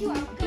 you. are